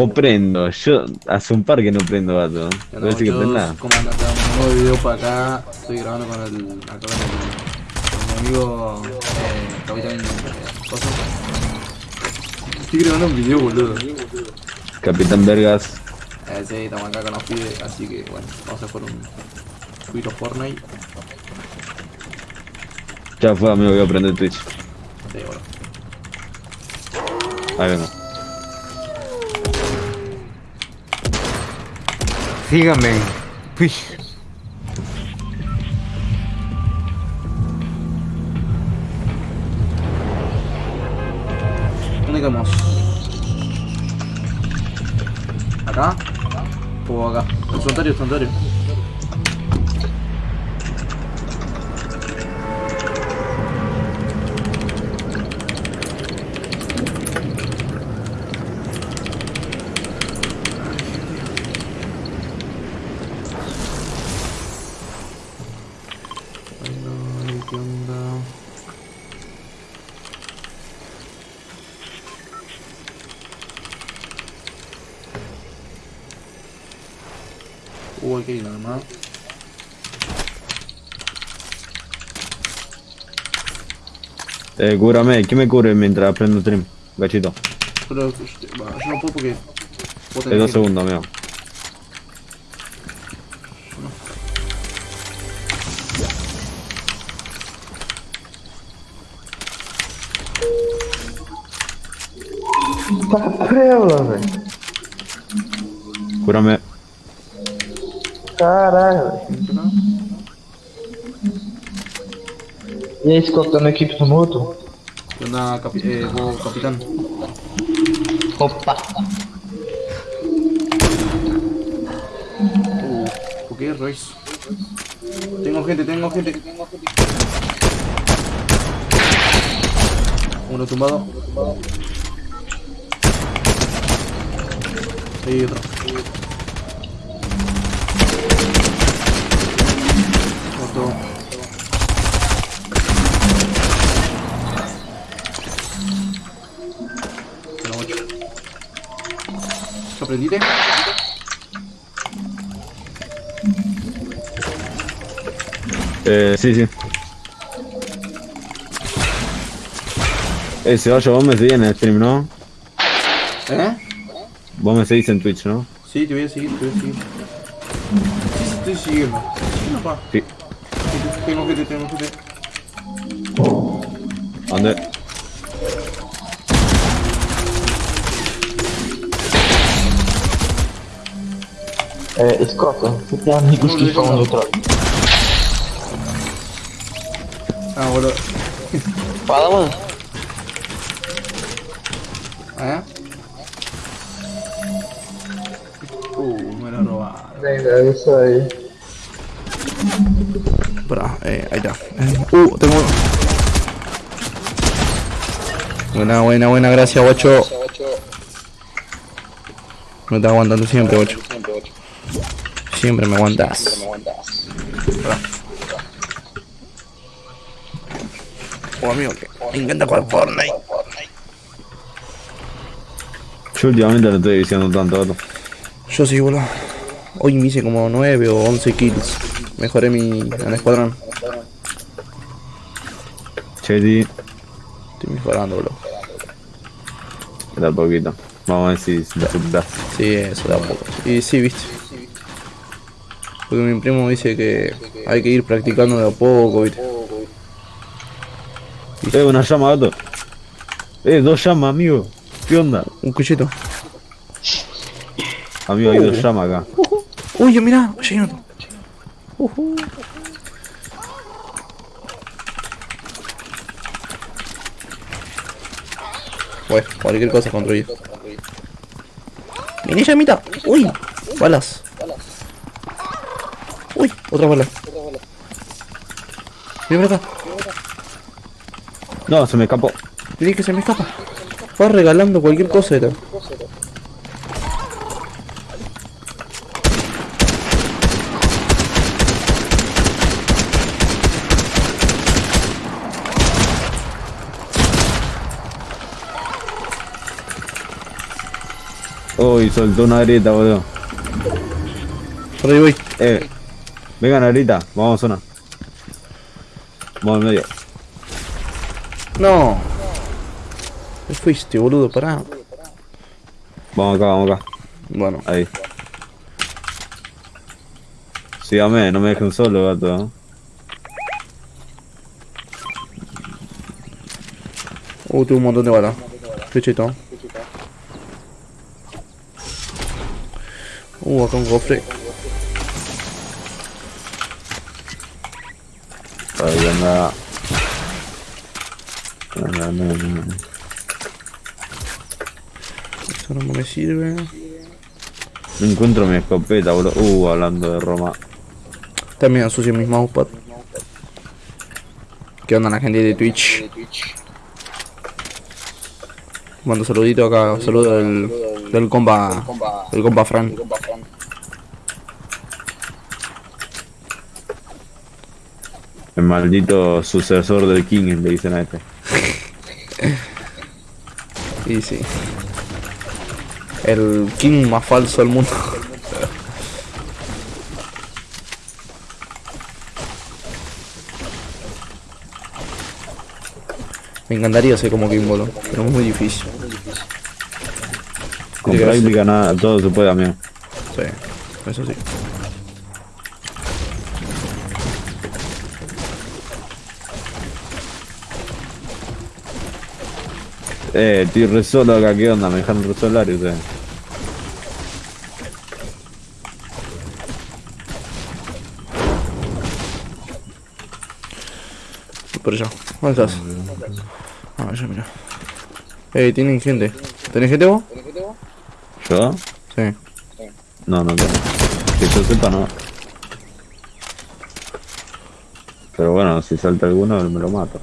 O prendo, yo hace un par que no prendo vato. Ya No decir que prenda. ¿Cómo andas? Un nuevo video para acá. Estoy grabando con el. acá con el. con mi amigo. Eh, Capitán. Coso. Estoy grabando un video, boludo. Capitán Vergas. Eh, sí, estamos acá con los pibes, así que bueno, vamos a por un. poquito Fortnite. Ya fue amigo, voy a prender Twitch. Sí, bueno. Ahí vengo. Síganme. Uy. ¿Dónde quedamos? ¿Acá? O acá. El santuario, el santuario. Ay, ¿Qué onda? Uh, hay que ir nada más. Eh, cúbrame, ¿quién me cubre mientras prendo stream? Gachito. Pero bah, yo no puedo porque. tenés Es dos segundos, amigo. Cúrame. Caralho. E aí, Scott, tá na equipe do Moto? ¿Qué onda, capi eh, vos, capitán? Opa! Uh, ¿por qué, Royce? Tengo gente, tengo gente. Uno tumbado. Ahí otro. Otro. Eh, sí, sí. Eh, Ceballos, vos me seguís en el stream, ¿no? ¿Eh? Vos me seguís en Twitch, ¿no? Sí, te voy a seguir, te voy a seguir. Sí, sí, estoy siguiendo. Siguiendo, pa. Sí. Tengo gente, tengo gente. ¿Dónde? É, Scott, você tem amigos que falam neutral. Ah, boludo. Fala, mano. ¿Eh? Espera, eh, ahí está. Eh, uh, tengo uno. Buena, buena, buena, gracias, guacho. Me estás aguantando siempre, guacho. Siempre me aguantas. Espera. Oh, amigo, que me encanta jugar Fortnite. Yo últimamente no estoy diciendo tanto. Yo sí, boludo. Hoy me hice como 9 o 11 kills. Mejoré mi en escuadrón. Cheti, Estoy mejorando, boludo. queda poquito. Vamos a ver si superás. Sí, eso da poco. Y sí, viste. Porque mi primo dice que hay que ir practicando de a poco, viste. Eh, una llama, gato. Eh, dos llamas, amigo. ¿Qué onda? Un cuchito. Amigo, hay dos llamas acá. Uy, mirá, llegué otro. Ujú. Bueno, cualquier cosa construir. Vení, llamita. Uy, balas. Uy, otra bala. Para acá. No, se me escapó. Vení que se me escapa. Va regalando cualquier cosa era. Uy, soltó una grieta, boludo. Por ahí voy. Eh, vengan ahorita, vamos a zona. Vamos al medio. No. ¿Qué fuiste, boludo? Pará. Vamos acá, vamos acá. Bueno, Ahí. Sígame, no me dejen solo, gato. uh, tuve un montón de balas. Qué cheto. Uh, acá un cofre. Ahí anda. Anda, anda, anda. Eso no me sirve. No encuentro mi escopeta, boludo. Uh, hablando de Roma. También ensucio mis mousepad. ¿Qué onda la gente de Twitch? Mando saludito acá, saludo del, del compa, del compa Fran. Maldito sucesor del King, le dicen a este. Y sí. El king más falso del mundo. Me encantaría ser como King Bolo, pero es muy difícil. Con práctica nada, todo se puede, amigo. Sí, eso sí. Eh, estoy re solo acá, ¿qué onda? Me dejaron re solario ustedes. Por allá. ¿Dónde estás? Ah, ya mira. Eh, tienen gente. ¿Tenés gente vos? ¿Yo? Sí. No, no tengo. Que yo sepa, no. Pero bueno, si salta alguno, me lo mato.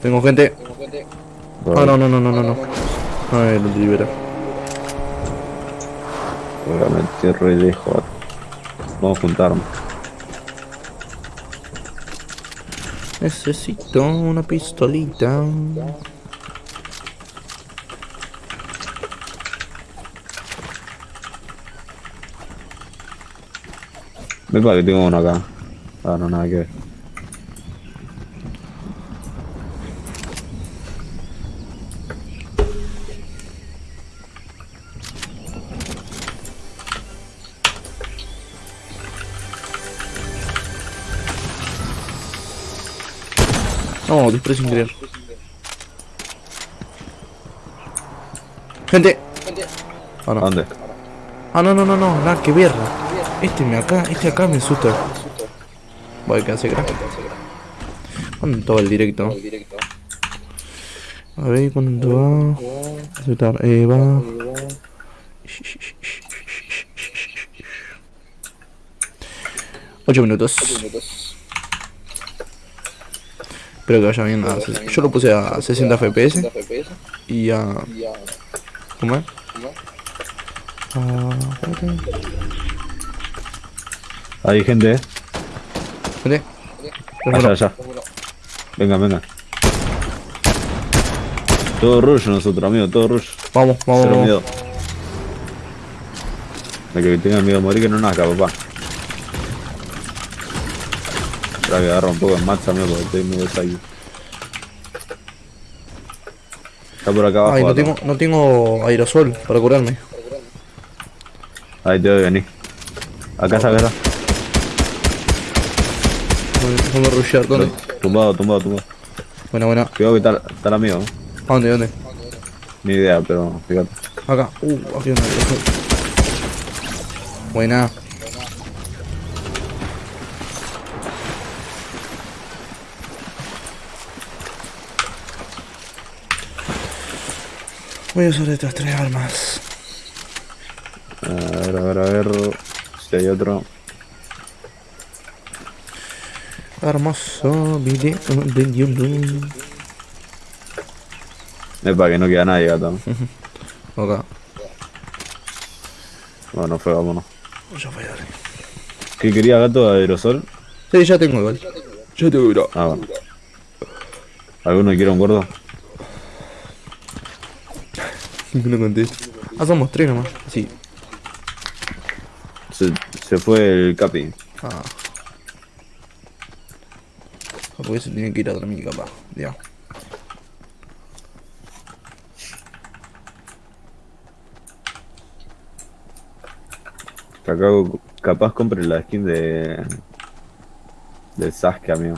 Tengo gente. Ah, no, no, no, no, no, no. Ay, lo libera. Seguramente re lejos. Vamos a juntarnos. Necesito una pistolita. Me parece que tengo uno acá. Ah, no, nada que ver. Disparé sin querer. Gente. Ah, ¿A no. dónde? Ah, no, no, no, no, nada que ver. Este me acá, este acá me asusta. Voy a hacer crack. ¿Cuánto va el directo? A ver, ¿cuánto va? Aceptar, eh, va. Ocho minutos. Espero que vaya bien. a Yo lo puse a 60 FPS y a. ¿Cómo es? Ah, espérate. Hay gente, eh. Vente. Allá, allá. Venga, venga. Todo rush nosotros, amigo, todo rush. Vamos, vamos, Cero miedo. El que tenga miedo a morir que no nazca, papá. Espera que agarra un poco de matcha, amigo, porque estoy medio psycho. Está por acá abajo. Ay, no tengo, no tengo aerosol para curarme. Ahí te voy a venir. Acá está, acá está. Déjame rushear, ¿dónde? Tumbado, tumbado, tumbado. Buena, buena. Cuidado que está, está el amigo. ¿A dónde, dónde? Ni idea, pero fíjate. Acá. Uh, aquí hay un aerosol. Buena. Voy a usar estas tres armas. A ver, a ver, a ver. Si hay otro. Hermoso video de YouTube. Es para que no queda nadie, gato. Acá. Bueno, fue, vámonos. Ya voy a dar. ¿Qué quería gato de aerosol? Sí, ya tengo igual. Ya tengo igual. Ah, bueno. ¿Alguno quiere un gordo? No contesta. Ah, somos tres nomás. Sí. Se, se fue el capi. Ah. Ah, Porque se tiene que ir a dormir, capaz. Ya. Acá capaz compre la skin de. De Sasuke, amigo.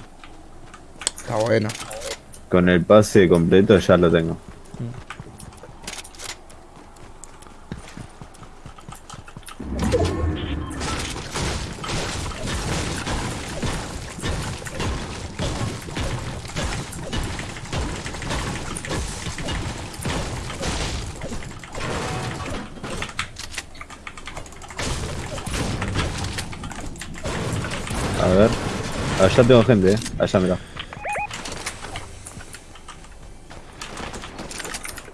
Está bueno. Con el pase completo ya lo tengo. A ver. Allá tengo gente, eh. Allá, mira.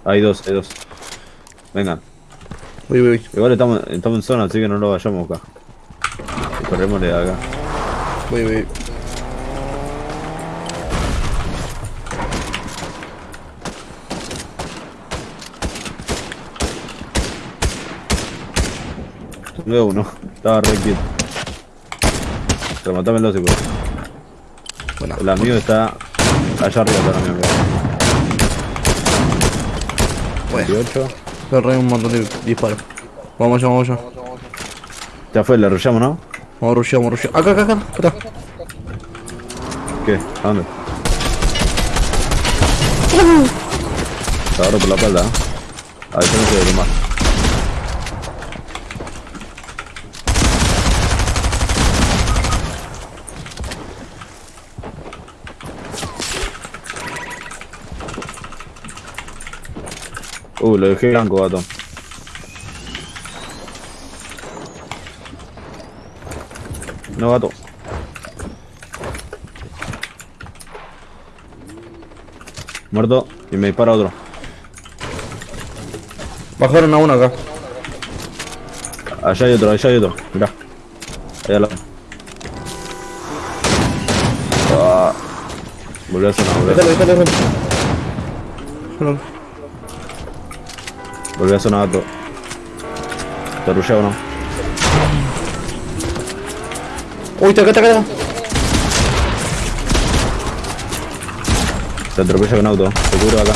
Hay dos, hay dos. Venga. Voy, voy, voy. Igual estamos, estamos en zona, así que no lo vayamos acá. Corremos de acá. Voy, voy. Veo uno. Estaba re quieto. Rematámelo si puedes. Bueno, El amigo está allá arriba, está el amigo. bueno. 18. Cerré un montón de disparos. Vamos allá, vamos allá. Ya fue, le arrollamos, ¿no? Vamos a rushear, vamos a rushear. Acá, acá, acá. acá. ¿Qué? ¿A dónde? Te agarro por la espalda, ¿eh? A ver, yo no sé de más. Uh, lo dejé blanco, gato. No, gato. Muerto. Y me dispara otro. Bajaron a uno acá. Allá hay otro, allá hay otro. Mirá. Allá al lado. Ah. Volví a sonar, volví a sonar. Volví a sonar gato. ¿Te rushea o no? Uy, está acá, está acá. Te atropella con auto. Te cubro acá.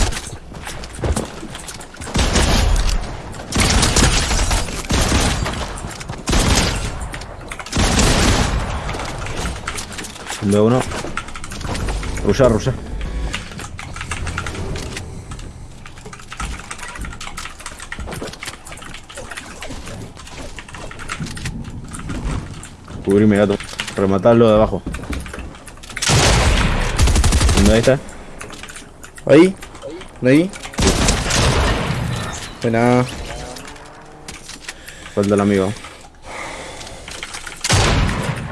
Veo uno. Rushea, rushea. Cubrime gato. Rematarlo de abajo. ¿Dónde está? Ahí. Ahí. Buena. Falta el amigo.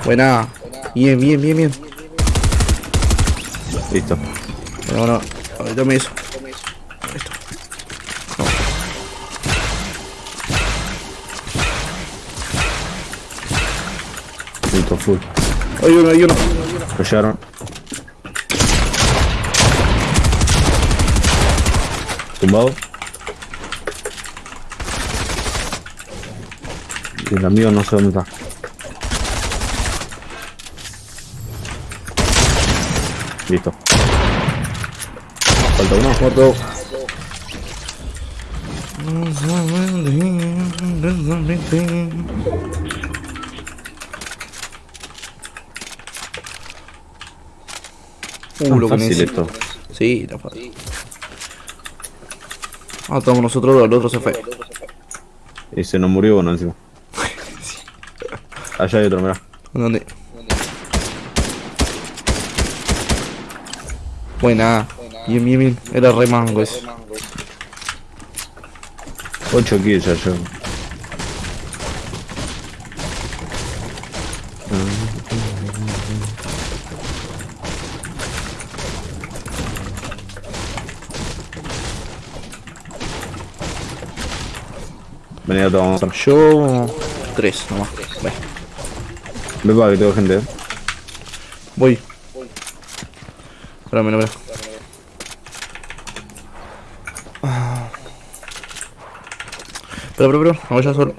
Buena. Bien, bien, bien, bien. Listo. Bueno, bueno. Ahorita me eso. Full. Hay uno, hay uno. Lo llegaron. Tumbado. Y el amigo no sé dónde está. Listo. Falta uno. Muerto. Uh, lo que fácil necesito. esto. Sí, está fácil. Ah, estamos nosotros, el otro se fue. Y se nos murió uno encima. Allá hay otro, mirá. ¿Dónde? Buena. Bien, bien, bien. Era re mango ese. 8 kills ya a vamos a Yo. Tres nomás. Ve. Ve para que tengo gente. eh. Voy. Espérame, espérame. Pero, pero, pero, no vayas solo.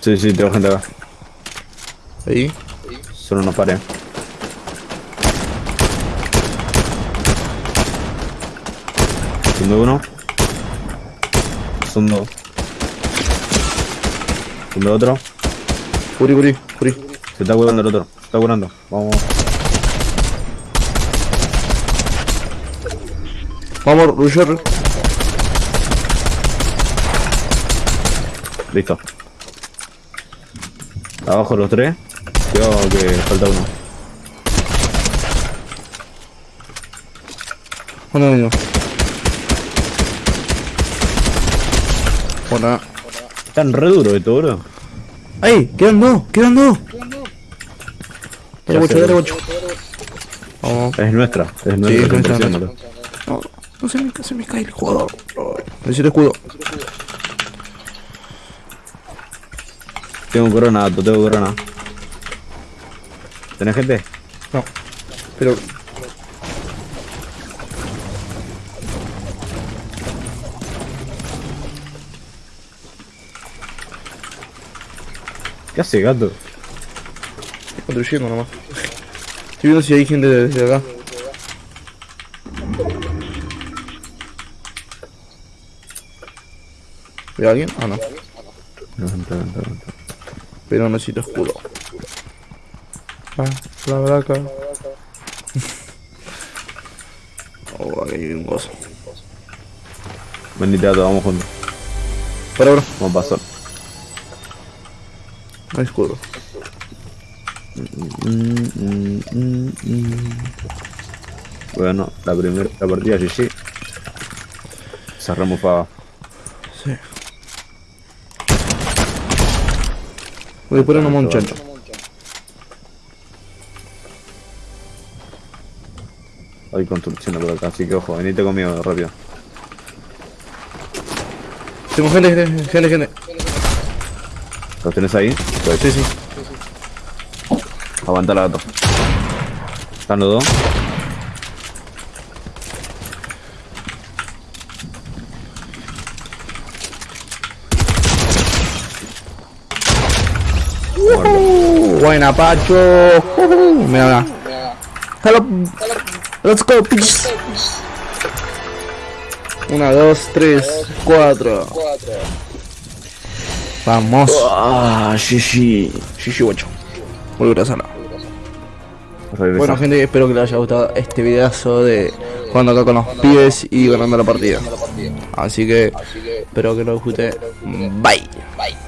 Sí, sí, tengo gente acá. Ahí. Solo no pare. Son uno. Son dos. Son de otro. Curi, curi, curi. Se está curando el otro. Se está curando. Vamos. Vamos, Rusher. Listo. Abajo los tres. Cuidado que falta uno. Uno mismo. Hola. Están re duros esto, bro. ¡Ay! ¡Quedan dos! ¡Quedan dos! Dale. Vamos. Es nuestra. Es Sí, nuestra. es nuestra. bro. No, no se me, se me cae el jugador. Necesito escudo. Tengo corona, tengo corona. ¿Tenés gente? No. Pero. ¿Qué hace, gato? Estoy construyendo nomás. Estoy viendo si hay gente desde acá. ¿Ve alguien? Ah, no. No, entra, entra, entra. Pero necesito escudo. Ah, la braca. oh, aquí hay un gozo. Bendita vamos juntos. Para, bro. Vamos a pasar. Escudo. Bueno, la primera la partida GG. Cerramos para. Sí. Voy a poner un muchacho. Hay construcción por acá, así que ojo, venite conmigo rápido. Tengo gente, gente, gente, gente. ¿Los tenés ahí? Pues, Sí, sí. aguanta la gato. ¿Están los dos? Buena, Pacho. Mira, mira. Hello. Let's go, bitch. Una, dos, tres, cuatro. Vamos. Ah, GG. GG, guacho. Volver a. Regresa. Bueno, gente, espero que les haya gustado este videazo de jugando acá con los pibes y ganando la partida. Así que espero que lo disfruten. Bye. Bye.